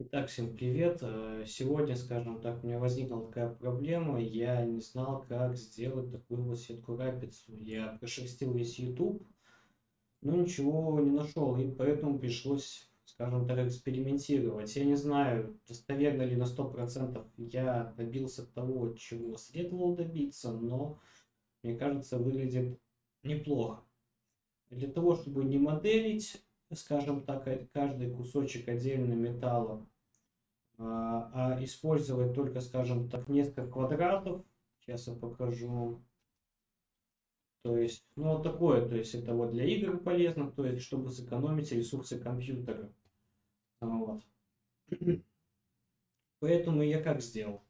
Итак, всем привет. Э, сегодня, скажем так, у меня возникла такая проблема. Я не знал, как сделать такую вот сетку рапицу. Я прошерстил весь YouTube, но ничего не нашел, и поэтому пришлось, скажем так, экспериментировать. Я не знаю, достоверно ли на 100% я добился того, чего следовало добиться, но, мне кажется, выглядит неплохо. Для того, чтобы не моделить скажем так, каждый кусочек отдельно металла, а, а использовать только, скажем так, несколько квадратов. Сейчас я покажу. То есть, ну вот такое, то есть это вот для игр полезно, то есть чтобы сэкономить ресурсы компьютера. Вот. Поэтому я как сделал?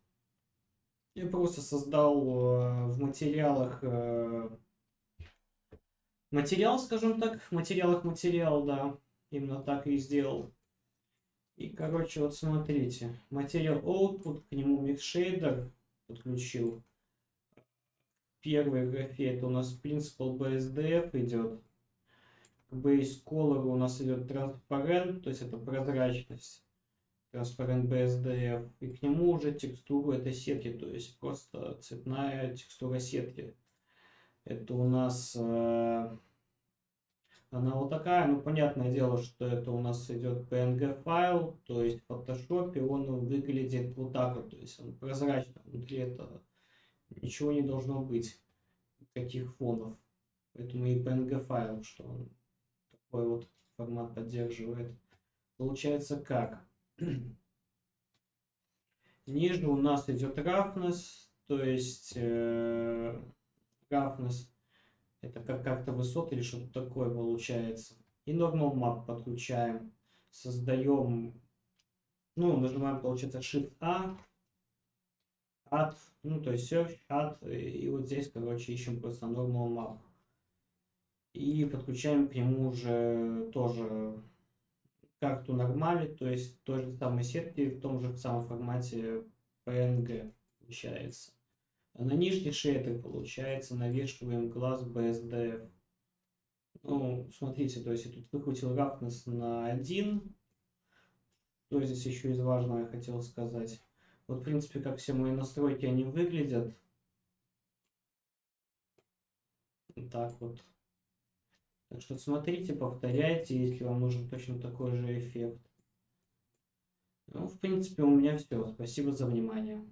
Я просто создал э, в материалах э, материал, скажем так, в материалах материал, да, именно так и сделал. И, короче, вот смотрите, материал output, к нему mixshader подключил. Первый графе это у нас principal BSDF идет. К base color у нас идет transparent, то есть это прозрачность. Transparent BSDF. И к нему уже текстура этой сетки, то есть просто цветная текстура сетки. Это у нас э, она вот такая, ну понятное дело, что это у нас идет PNG файл, то есть в Photoshop он выглядит вот так вот, то есть он прозрачно, внутри это ничего не должно быть, никаких фонов. Поэтому и PNG файл, что он такой вот формат поддерживает. Получается как? Ниже у нас идет roughness, то есть э, roughness это как как-то высоты или что-то такое получается. И normal map подключаем. Создаем, ну, нажимаем, получается, Shift-A, Add, ну, то есть Search, Add, и вот здесь, короче, ищем просто normal map. И подключаем к нему уже тоже карту нормали, то есть той же самой сетки в том же самом формате PNG получается. А на нижний шейдер, получается, навешиваем глаз BSDF. Ну, смотрите, то есть я тут выкрутил roughness на 1. Что здесь еще из важного я хотел сказать. Вот, в принципе, как все мои настройки, они выглядят. Так вот. Так что смотрите, повторяйте, если вам нужен точно такой же эффект. Ну, в принципе, у меня все. Спасибо за внимание.